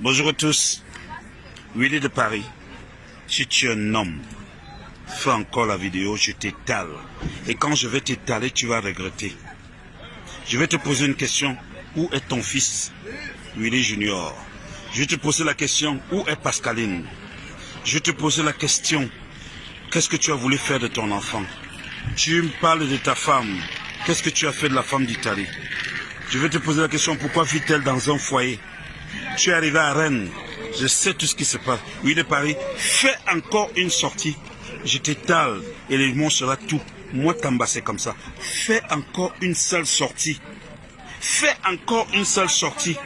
Bonjour à tous. Willy de Paris. Si tu es un homme, fais encore la vidéo, je t'étale. Et quand je vais t'étaler, tu vas regretter. Je vais te poser une question. Où est ton fils, Willy Junior? Je vais te poser la question. Où est Pascaline? Je vais te poser la question. Qu'est-ce que tu as voulu faire de ton enfant? Tu me parles de ta femme. Qu'est-ce que tu as fait de la femme d'Italie? Je vais te poser la question. Pourquoi vit-elle dans un foyer? Tu es arrivé à Rennes. Je sais tout ce qui se passe. Oui, de Paris. Fais encore une sortie. Je t'étale et les mots sera tout. Moi, Tamba, comme ça. Fais encore une seule sortie. Fais encore une seule sortie.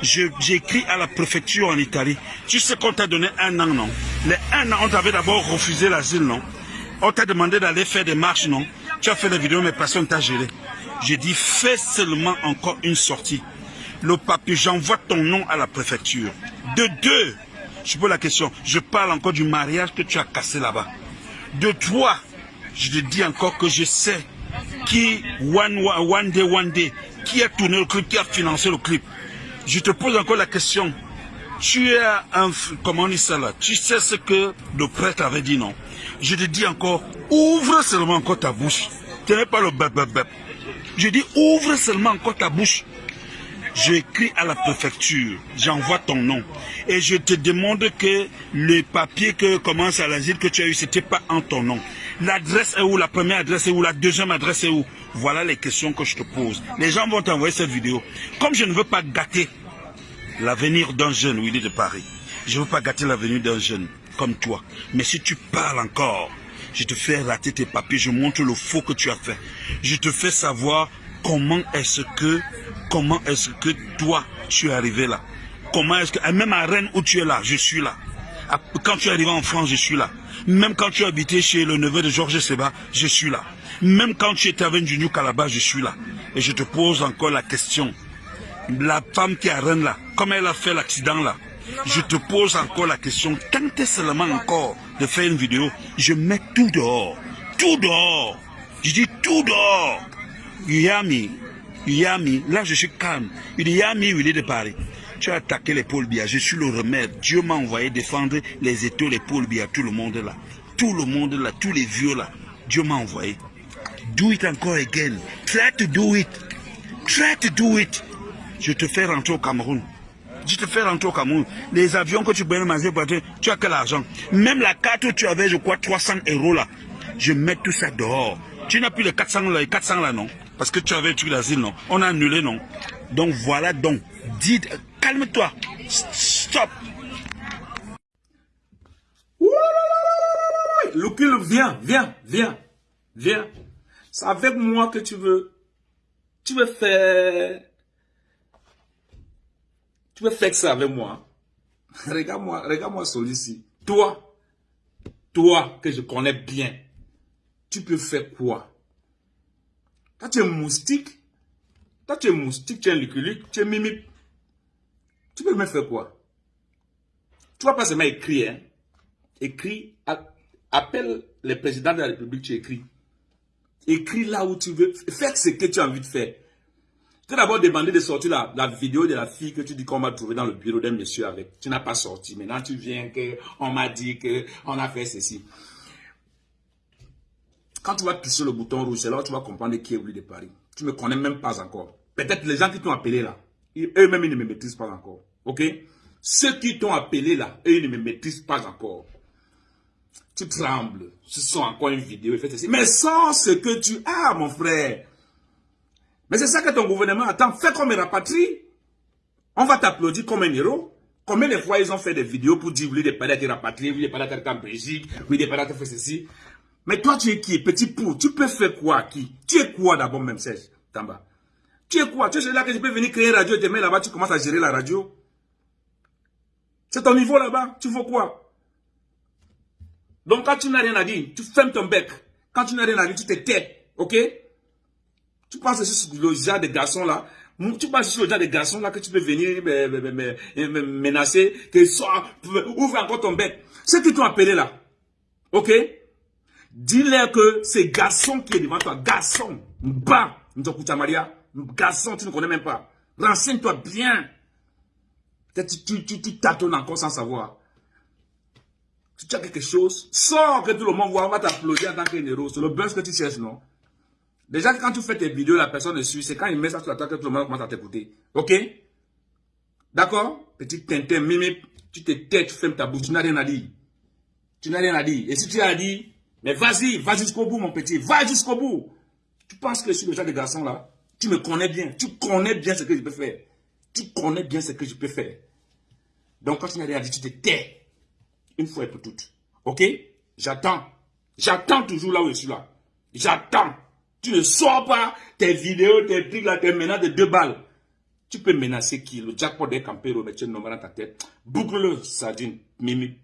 J'ai écrit à la préfecture en Italie. Tu sais qu'on t'a donné un an, non? Les un an, on t'avait d'abord refusé l'asile, non? On t'a demandé d'aller faire des marches, non? Tu as fait des vidéos, mais personne t'a géré. J'ai dit, fais seulement encore une sortie. Le papier, j'envoie ton nom à la préfecture. De deux, je pose la question, je parle encore du mariage que tu as cassé là-bas. De toi, je te dis encore que je sais qui, one, one day, one day, qui a tourné le clip, qui a financé le clip. Je te pose encore la question. Tu es un, comment on dit ça là Tu sais ce que le prêtre avait dit, non? Je te dis encore, ouvre seulement encore ta bouche. Tu n'es pas le bep, bep, bep. Je dis, ouvre seulement encore ta bouche. J'écris à la préfecture, j'envoie ton nom. Et je te demande que le papier que commence à l'asile que tu as eu, c'était pas en ton nom. L'adresse est où, la première adresse est où, la deuxième adresse est où? Voilà les questions que je te pose. Les gens vont t'envoyer cette vidéo. Comme je ne veux pas gâter l'avenir d'un jeune, Willy de Paris, je ne veux pas gâter l'avenir d'un jeune comme toi. Mais si tu parles encore, je te fais rater tes papiers, je montre le faux que tu as fait. Je te fais savoir comment est-ce que Comment est-ce que toi, tu es arrivé là? Comment est-ce que, même à Rennes où tu es là, je suis là. Quand tu es arrivé en France, je suis là. Même quand tu habitais chez le neveu de Georges Seba, je suis là. Même quand tu étais avec Junior Calaba, je suis là. Et je te pose encore la question. La femme qui est à Rennes là, comme elle a fait l'accident là, je te pose encore la question. Tentez seulement encore de faire une vidéo? Je mets tout dehors. Tout dehors. Je dis tout dehors. Yami, Yami, là je suis calme. Il dit Yami, il est de Paris. Tu as attaqué les Paul Biya, je suis le remède. Dieu m'a envoyé défendre les étoiles, les Paul Biya, tout le monde là. Tout le monde là, tous les vieux là. Dieu m'a envoyé. Do it encore again. Try to do it. Try to do it. Je te fais rentrer au Cameroun. Je te fais rentrer au Cameroun. Les avions que tu peux manger, tu as quel argent? Même la carte où tu avais, je crois, 300 euros là. Je mets tout ça dehors. Tu n'as plus les 400 là, les 400 là, non? Parce que tu avais tué l'asile, non On a annulé, non Donc voilà, donc, dites, calme-toi. Stop. Loukil, viens, viens, viens, viens. C'est avec moi que tu veux, tu veux faire, tu veux faire ça avec moi. Regarde-moi, regarde-moi celui-ci. Toi, toi que je connais bien, tu peux faire quoi? Toi, tu es moustique. Toi, tu es moustique, tu es liculique, tu es mimique. Tu peux me faire quoi? Tu vas pas seulement écrire. Hein? Écris, appelle le président de la République, tu écris. Écris là où tu veux. Fais ce que tu as envie de faire. Tu as d'abord demandé de sortir la, vidéo de la fille que tu dis qu'on m'a trouvé dans le bureau d'un monsieur avec. Tu n'as pas sorti. Maintenant, tu viens que on m'a dit qu'on a fait ceci. Quand tu vas sur le bouton rouge, c'est là où tu vas comprendre qui est Willy de Paris. Tu ne me connais même pas encore. Peut-être les gens qui t'ont appelé là, eux-mêmes, ils ne me maîtrisent pas encore. Ok? Ceux qui t'ont appelé là, eux, ils ne me maîtrisent pas encore. Tu trembles. Ce sont encore une vidéo. Mais sans ce que tu as, mon frère. Mais c'est ça que ton gouvernement attend. Fais comme un rapatrie. On va t'applaudir comme un héros. Combien de fois ils ont fait des vidéos pour dire, oui, des Paris a été rapatrié, oui, des été en Belgique, oui, des Paris a fait ceci? Mais toi, tu es qui Petit pou, tu peux faire quoi qui? Tu es quoi d'abord même, Serge Tamba? Tu es quoi? Tu es là que je peux venir créer une radio et demain là-bas, tu commences à gérer la radio? C'est ton niveau là-bas. Tu veux quoi? Donc quand tu n'as rien à dire, tu fermes ton bec. Quand tu n'as rien à dire, tu te tais. Ok? Tu penses sur le genre de garçons là. Tu penses sur le genre de garçons là que tu peux venir me, menacer, que soit, ouvre encore ton bec. C'est qui t'ont appelé là? Ok? Dis-leur que c'est garçon qui est devant toi. Garçon. Mba. Maria. Garçon, tu ne connais même pas. Renseigne-toi bien. Peut-être tu, tu, tu tâtonnes encore sans savoir. Si tu as quelque chose, sors que tout le monde voit, on va t'applaudir en tant que héros. C'est le buzz que tu cherches, non? Déjà, quand tu fais tes vidéos, la personne ne suit, c'est quand il met ça sur la tête que tout le monde commence à t'écouter. Ok? D'accord? Petit tintin, mimi, tu te tais, tu fermes ta bouche, tu n'as rien à dire. Tu n'as rien à dire. Et si tu as dit, mais vas-y, va jusqu'au bout, mon petit, va jusqu'au bout. Tu penses que je suis le genre de garçon là Tu me connais bien, tu connais bien ce que je peux faire. Tu connais bien ce que je peux faire. Donc quand tu n'as rien dire, tu te tais. Une fois et pour toutes. Ok? J'attends. J'attends toujours là où je suis là. J'attends. Tu ne sors pas tes vidéos, tes trucs là, tes menaces de deux balles. Tu peux menacer qui? Le jackpot des campéros, mais tu dans ta tête. Boucle-le, sardine, mimi.